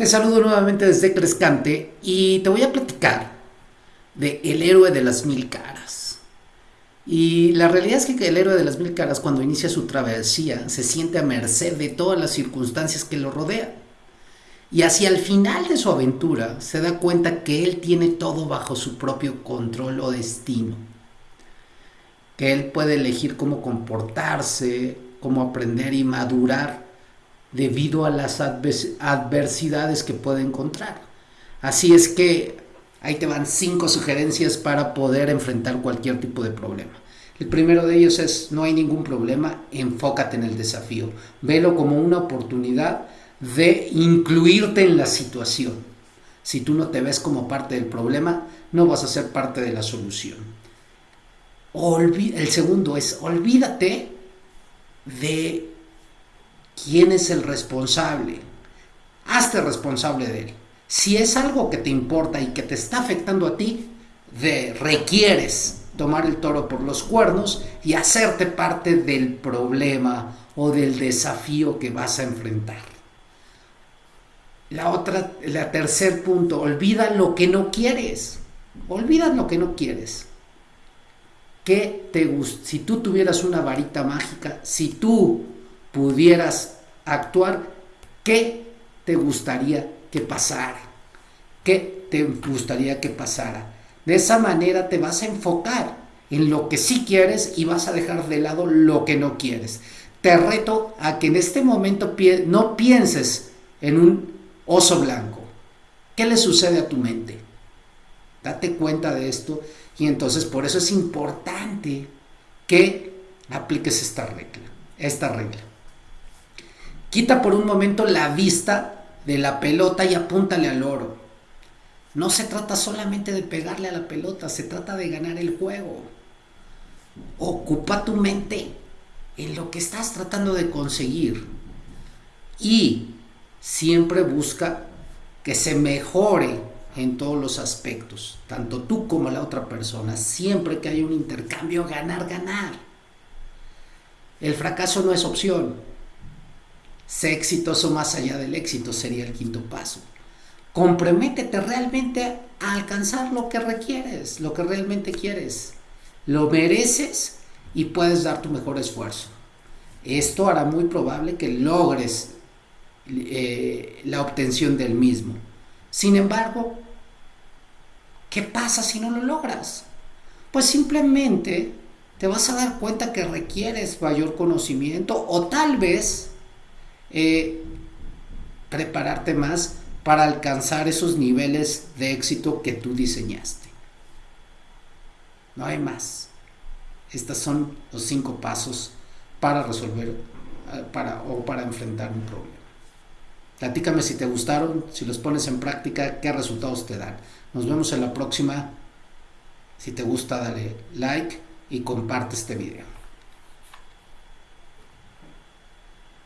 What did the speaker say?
Te saludo nuevamente desde Crescante y te voy a platicar de El héroe de las mil caras. Y la realidad es que el héroe de las mil caras cuando inicia su travesía se siente a merced de todas las circunstancias que lo rodean. Y hacia el final de su aventura se da cuenta que él tiene todo bajo su propio control o destino. Que él puede elegir cómo comportarse, cómo aprender y madurar debido a las adversidades que puede encontrar. Así es que ahí te van cinco sugerencias para poder enfrentar cualquier tipo de problema. El primero de ellos es, no hay ningún problema, enfócate en el desafío. Velo como una oportunidad de incluirte en la situación. Si tú no te ves como parte del problema, no vas a ser parte de la solución. el segundo es, olvídate de quién es el responsable. Hazte responsable de él. Si es algo que te importa y que te está afectando a ti, requieres tomar el toro por los cuernos y hacerte parte del problema o del desafío que vas a enfrentar. La otra, la tercer punto, olvida lo que no quieres. Olvida lo que no quieres. ¿Qué te Si tú tuvieras una varita mágica, si tú pudieras actuar, ¿qué te gustaría que pasara? ¿Qué te gustaría que pasara? De esa manera te vas a enfocar en lo que sí quieres y vas a dejar de lado lo que no quieres. Te reto a que en este momento no pienses en un oso blanco. ¿Qué le sucede a tu mente? Date cuenta de esto y entonces por eso es importante que apliques esta regla, esta regla. Quita por un momento la vista de la pelota y apúntale al oro. No se trata solamente de pegarle a la pelota, se trata de ganar el juego. Ocupa tu mente en lo que estás tratando de conseguir y siempre busca que se mejore en todos los aspectos, tanto tú como la otra persona, siempre que hay un intercambio, ganar, ganar. El fracaso no es opción, Sé exitoso más allá del éxito sería el quinto paso. Comprométete realmente a alcanzar lo que requieres, lo que realmente quieres. Lo mereces y puedes dar tu mejor esfuerzo. Esto hará muy probable que logres eh, la obtención del mismo. Sin embargo, ¿qué pasa si no lo logras? Pues simplemente te vas a dar cuenta que requieres mayor conocimiento o tal vez eh, prepararte más para alcanzar esos niveles de éxito que tú diseñaste. No hay más. Estos son los cinco pasos para resolver eh, para, o para enfrentar un problema. Platícame si te gustaron, si los pones en práctica, qué resultados te dan. Nos vemos en la próxima. Si te gusta, dale like y comparte este video.